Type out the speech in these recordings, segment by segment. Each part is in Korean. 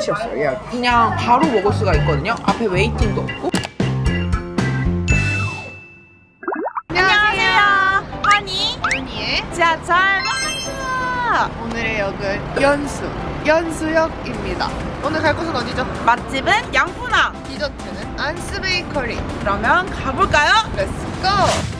끝이었어요 예약 그냥 바로 먹을 수가 있거든요. 앞에 waiting도 없고. 안녕하세요. 허니 윤희의 지하철 오늘의 역은 연수 연수역입니다 오늘 갈 곳은 어디죠? 맛집은 양푼항. 디저트는 안스 베이커리 그러면 가볼까요? let's go!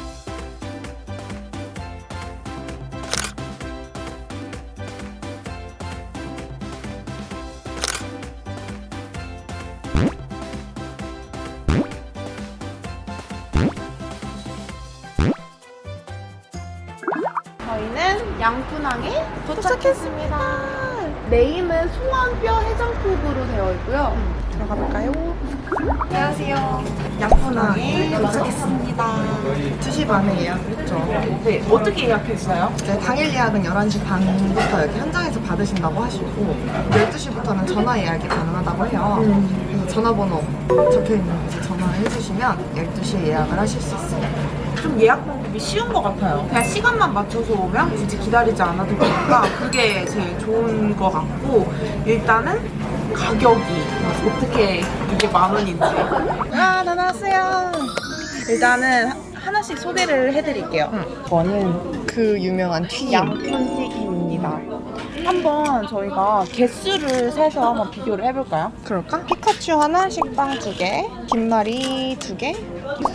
양푼항에 도착했습니다. 네임은 송원뼈 해장국으로 되어 있고요. 들어가 볼까요? 안녕하세요 양푼항에 도착했습니다. 2시 반에 예약을 했죠 네, 어떻게 예약했어요? 이제 당일 예약은 11시 반부터 여기 현장에서 받으신다고 하시고 12시부터는 전화 예약이 가능하다고 해요 그래서 전화번호 적혀있는 곳에 전화를 해주시면 12시에 예약을 하실 수 있어요 좀 예약 방법이 쉬운 것 같아요. 그냥 시간만 맞춰서 오면 굳이 기다리지 않아도 되니까 그게 제일 좋은 것 같고 일단은 가격이 어떻게 이게 만 원인지 아, 다 나왔어요 일단은 하나씩 소개를 해드릴게요. 저는 그 유명한 튀김 양푼 튀김입니다. 한번 저희가 개수를 세서 한번 비교를 해볼까요? 그럴까? 피카츄 하나, 식빵 두 개, 김말이 두 개.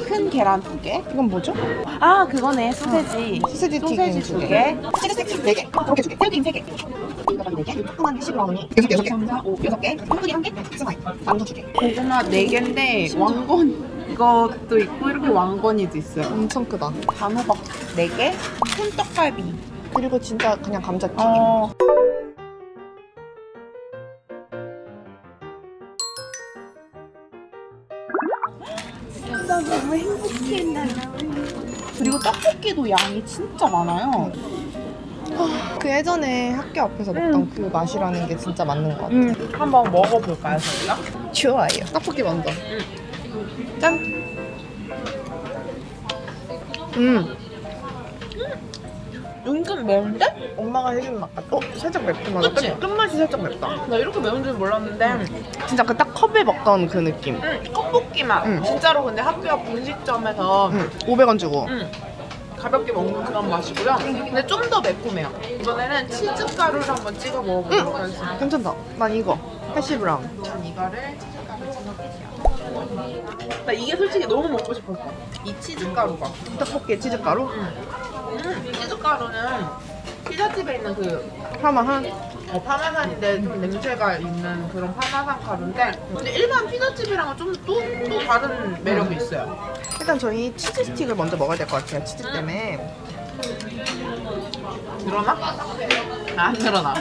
큰 계란 두 개. 이건 뭐죠? 아 그거네 소세지. 소세지 튀김 소세지 두두 개. 개. 치즈 스틱 네 개, 그렇게 두 개, 새우튀김 세 개. 이거까지 네 개, 조그만 15원이 여섯 개, 여섯 개, 3, 4, 5, 여섯 개, 콩뿌리 한 개, 스마이, 만두 두 개. 고구마 4개인데 왕건 이것도 있고 이렇게 왕건이도 있어요. 엄청 크다. 단호박 4개, 콘떡갈비. 그리고 진짜 그냥 감자튀김. 어. 그리고 떡볶이도 양이 진짜 많아요. 그 예전에 학교 앞에서 먹던 그 맛이라는 게 진짜 맞는 것 같아. 음, 한번 먹어볼까요, 저희가? 좋아요. 떡볶이 먼저. 짠. 음, 은근 매운데? 엄마가 해준 맛 같아. 어, 살짝 매콤하다. 그치? 끝, 끝맛이 살짝 맵다. 나 이렇게 매운 줄 몰랐는데. 진짜 그 딱 컵에 먹던 그 느낌. 응, 떡볶이 맛. 응. 진짜로 근데 학교 앞 분식점에서 음, 500원 주고. 음, 가볍게 먹는 그런 맛이고요. 근데 좀 더 매콤해요. 이번에는 치즈 가루를 한번 찍어 먹어보도록 하겠습니다. 괜찮다. 난 이거. 해시브라운. 전 이거를 치즈 가루 찍어볼게요. 나 이게 솔직히 너무 먹고 싶었어. 이 치즈 가루가. 떡볶이에 치즈가루? 음, 치즈 가루는 피자집에 있는 그 파마한. 어, 파마산인데 좀 냄새가 있는 그런 파마산 가루인데 근데 일반 피자집이랑은 좀또 또 다른 매력이 있어요. 일단 저희 치즈 스틱을 먼저 먹어야 될 것 같아요. 치즈 때문에. 늘어나? 안 늘어나.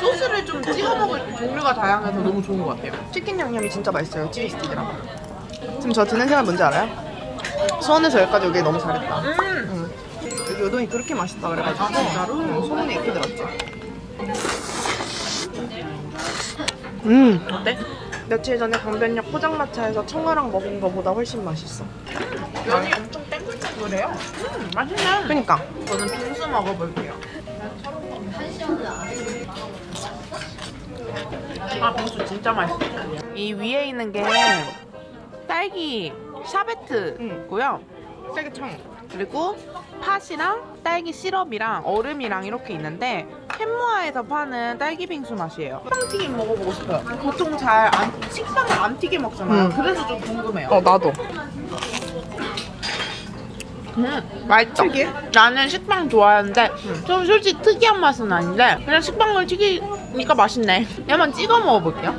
소스를 좀 찍어 먹을 종류가 다양해서 너무 좋은 것 같아요. 치킨 양념이 진짜 맛있어요. 치즈 스틱이랑. 지금 저 드는 생각 뭔지 알아요? 수원에서 여기까지 오길 너무 잘했다. 음, 응. 우동이 그렇게 맛있다 그래가지고 아, 진짜로? 응, 소문이 이렇게 들었지. 음, 어때? 며칠 전에 강변역 포장마차에서 청아랑 먹은 거보다 훨씬 맛있어. 면이 엄청 땡글땡글해요. 음, 맛있네. 그니까 저는 빙수 먹어볼게요. 아, 빙수 진짜 맛있어. 이 위에 있는 게 딸기 샤베트고요. 딸기청. 그리고 팥이랑 딸기 시럽이랑 얼음이랑 이렇게 있는데 캔모아에서 파는 딸기 빙수 맛이에요. 식빵튀김 먹어보고 싶어요. 보통 잘 안, 식빵을 안 튀겨 먹잖아요. 음. 그래서 좀 궁금해요. 어 나도. 음, 맛있다. 특이해? 나는 식빵 좋아하는데 좀 솔직히 특이한 맛은 아닌데 그냥 식빵을 튀기니까 맛있네. 한번 찍어 먹어볼게요.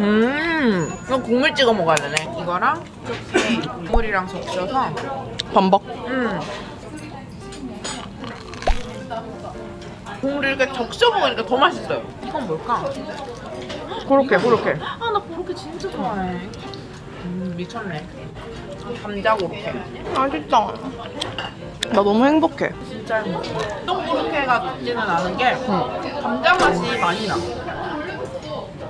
음, 이건 국물 찍어 먹어야 되네. 이거랑 이렇게 국물이랑 섞여서 범벅. 음. 국물을 이렇게 적셔 먹으니까 더 맛있어요. 이건 뭘까? 그렇게 그렇게. 아, 나 그렇게 진짜 좋아해. 음, 미쳤네. 감자 고로케. 맛있다. 나 너무 행복해. 진짜 똥 고로케가 같지는 않은 게 감자 맛이 많이 나.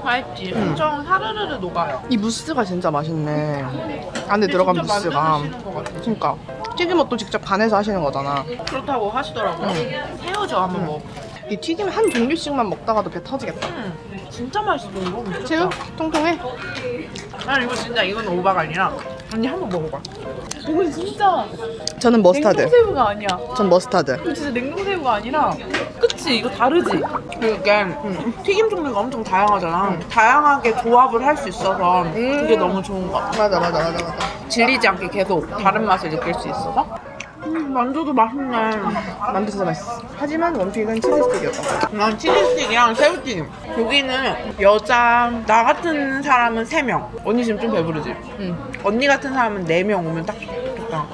맛있지? 엄청 사르르르 녹아요. 이 무스가 진짜 맛있네. 안에 들어간 무스가. 그러니까 튀김옷도 직접 간해서 하시는 거잖아. 그렇다고 하시더라고요. 새우젓 한번 먹어. 이 튀김 한 종류씩만 먹다가도 배 터지겠다. 음, 진짜 맛있어 이거. 지금 통통해? 아 이거 진짜 이건 오바가 아니라 언니 한번 먹어봐. 이거 진짜 저는 머스타드. 냉동새우가 아니야. 전 머스타드. 이거 진짜 냉동새우가 아니라 그치 이거 다르지? 이게 튀김 종류가 엄청 다양하잖아. 다양하게 조합을 할 수 있어서 그게 너무 좋은 것 같아. 맞아 맞아 맞아 맞아. 질리지 않게 계속 다른 맛을 느낄 수 있어서. 음, 만두도 맛있네. 만두 진짜 맛있어. 하지만 원픽은 치즈 스틱이었다. 난 치즈스틱이랑 새우튀김. 여기는 여자 나 같은 사람은 3명. 언니 지금 좀 배부르지? 응. 언니 같은 사람은 4명 오면 딱 좋겠다.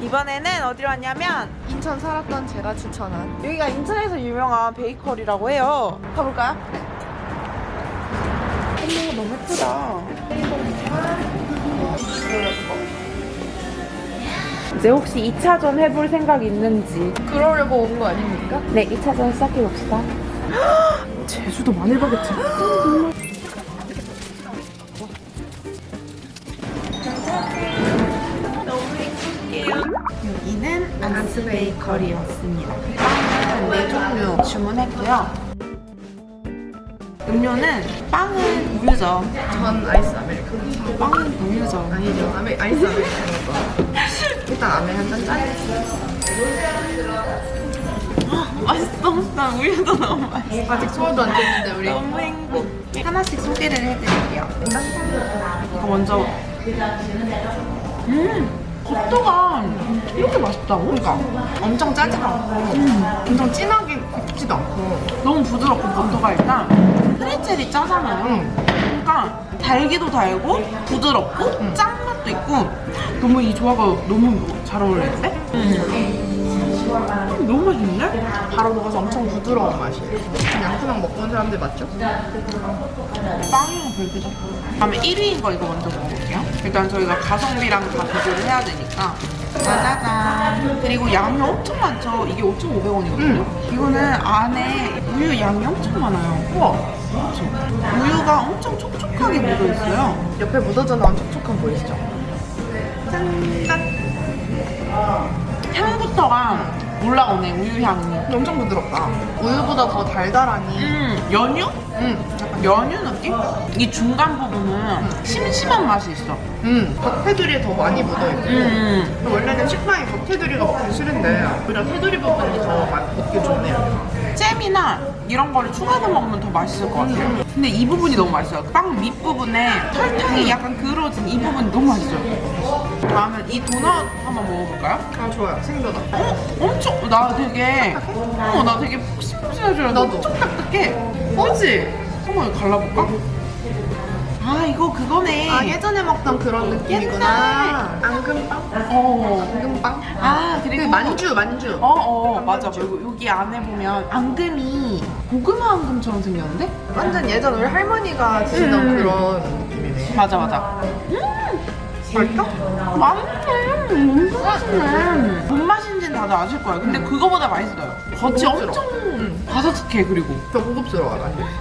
이번에는 어디로 왔냐면 인천 살았던 제가 추천한 여기가 인천에서 유명한 베이커리라고 해요. 가볼까요? 어머 너무 예쁘다. 이제 혹시 2차전 해볼 생각 있는지 그러려고 온 거 아닙니까? 네 2차전 시작해봅시다. 제주도 마늘 바게트. 여기는 안스 베이커리였습니다. 빵은 네 종류 주문했고요. 음료는 빵은 우유죠. 전 아이스 아메리카노. 빵은 우유죠. 아니죠. 아메, 아이스 아메리카노. 일단 아메 한잔 짜리지. 맛있어. 난 우유도 너무 맛있어. 아직 소화도 안 됐는데 우리. 너무 행복해. 하나씩 소개를 해드릴게요. 이거 먼저. 음, 버터가 이렇게 맛있다고? 그러니까 엄청 짜지도 않고 엄청 진하게 굽지도 않고 너무 부드럽고 버터가 일단 프레첼이 짜잖아요. 응. 그러니까 달기도 달고 부드럽고 짠맛도 있고 너무 이 조화가 너무 잘 어울리는데? 음, 너무 맛있는데? 바로 먹어서 엄청 부드러운 맛이에요. 양푼랑 먹고 온 사람들 맞죠? 빵이랑 별개죠. 다음에 1위인 거 이거 먼저 먹어볼게요. 일단 저희가 가성비랑 다 비교를 해야 되니까. 짜자잔. 그리고 양이 엄청 많죠. 이게 5,500원이거든요. 이거는 안에 우유 양이 엄청 많아요. 우와 그렇죠. 우유가 엄청 촉촉하게 묻어있어요. 옆에 묻어져 나온 촉촉함 보이시죠? 향부터가 올라오네, 우유 향이. 엄청 부드럽다. 우유보다 더 달달하니. 음, 연유? 음, 약간 연유 느낌? 이 중간 부분은 심심한 맛이 있어. 음, 겉테두리에 더 많이 묻어있고. 음. 원래는 식빵이 겉테두리가 먹기 싫은데 오히려 테두리 부분이 더 맛- 먹기 좋네요. 잼이나 이런 거를 추가해서 먹으면 더 맛있을 것 같아요. 근데 이 부분이 너무 맛있어요. 빵 밑부분에 설탕이 약간 그을어진 이 부분이 너무 맛있어요. 다음은 이 도넛 한번 먹어볼까요? 아 좋아요. 생도넛. 어? 엄청, 나 되게, 어, 나 되게 푹신푹신할 줄 알았는데 나도. 엄청 딱딱해. 그치? 한번 갈라볼까? 아, 이거 그거네. 아 예전에 먹던 그런 느낌이구나. 앙금빵? 어. 앙금빵? 아, 그 그리고. 만주 만주. 어, 어, 맞아. 그리고 여기 안에 보면 앙금이 고구마 앙금처럼 생겼는데? 완전 예전 우리 할머니가 드시던 음. 그런 느낌이네. 맞아, 맞아. 맛있어? 맛있네. 엄청 맛있네. 뭔 맛인지는 다들 아실 거예요. 근데 그거보다 맛있어요. 겉이 고급스러워. 엄청 바삭해, 그리고. 더 고급스러워.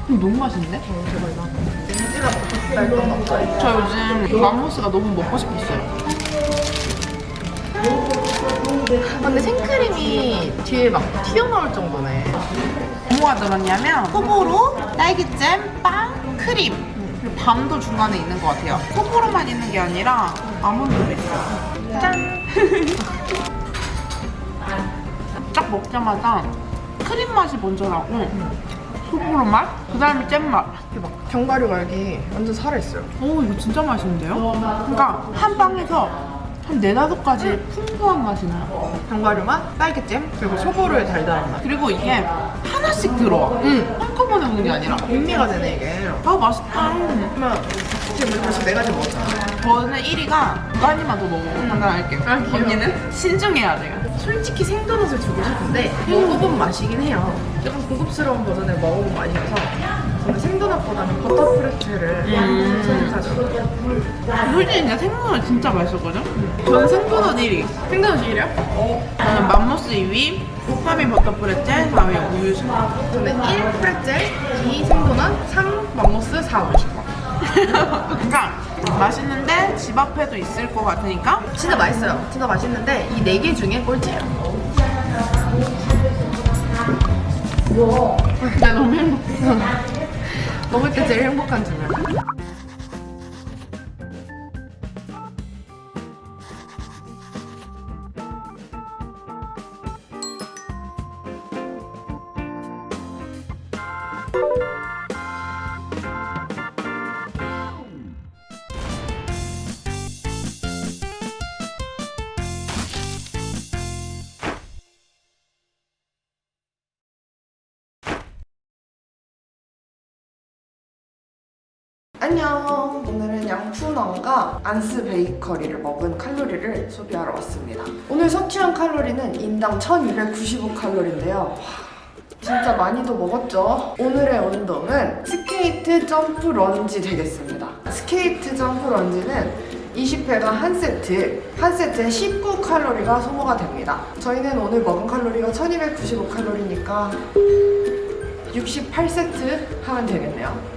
근데 너무 맛있는데? 어, 대박이다. 렌즈가 맛있다 없어요. 저 요즘 맘모스가 너무 먹고 싶었어요. 아, 근데 생크림이 뒤에 막 튀어나올 정도네. 뭐가 들었냐면 호불호, 딸기잼, 빵, 크림 그리고 밤도 중간에 있는 것 같아요. 호불호만 있는 게 아니라 아몬드도 있어요. 짠! 딱 먹자마자 크림 맛이 먼저 나고 호불호 맛, 그 다음에 잼 맛. 이게 막 견과류 말기 완전 살아있어요. 오 이거 진짜 맛있는데요? 그러니까 한 빵에서 한 네다섯 가지 풍부한 맛이 나요. 견과류 맛, 딸기잼, 그리고 소보루의 달달한 맛. 그리고 이게 하나씩 들어와. 음. 한꺼번에 먹는 게 아니라. 백미가 되네 이게. 아, 맛있다. 그러면 지금 벌써 네 가지 먹었잖아. 저는 1위가 두 가지만 더 먹어보고 판단할게요. 아, 귀여워. 언니는? 신중해야 돼요. 솔직히 생도넛을 주고 싶은데 먹어본 맛이긴 해요. 조금 고급스러운 버전을 먹어본 맛이어서 저는 생도넛보다는 버터 프레첼을 음. 선택하죠. 솔직히 진짜 생선은 진짜 맛있었거든? 저는 생선은 1위. 생도넛 1위요? 저는 맘모스 2위, 호파미 버터 프레첼, 4위 우유식빵. 저는 1 프레첼, 2 생도넛, 3 맘모스, 4 우유식빵. 그러니까 맛있는데 집 앞에도 있을 것 같으니까 진짜 맛있어요. 진짜 맛있는데 이 네 개 중에 꼴찌예요. 나 너무 행복해. 먹을 때 제일 행복한 주문. 안녕. 오늘은 양푼원과 안스 베이커리를 먹은 칼로리를 소비하러 왔습니다. 오늘 섭취한 칼로리는 인당 1295칼로리인데요. 진짜 많이도 먹었죠? 오늘의 운동은 스케이트 점프 런지 되겠습니다. 스케이트 점프 lunge는 20회가 한 세트, 한 세트에 19칼로리가 소모가 됩니다. 저희는 오늘 먹은 칼로리가 1295칼로리니까 68세트 하면 되겠네요.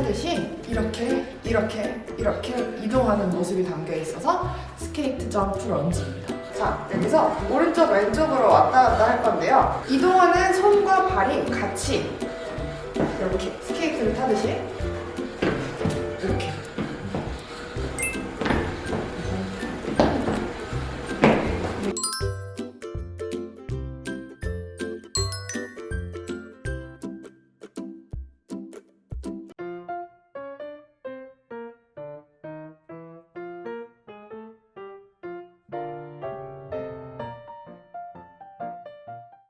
스케이트를 타듯이 이렇게 이렇게 이렇게 이동하는 모습이 담겨 있어서 스케이트 점프 lunge입니다. 자, 여기서 오른쪽 왼쪽으로 왔다 갔다 할 건데요. 이동하는 손과 발이 같이 이렇게 스케이트를 타듯이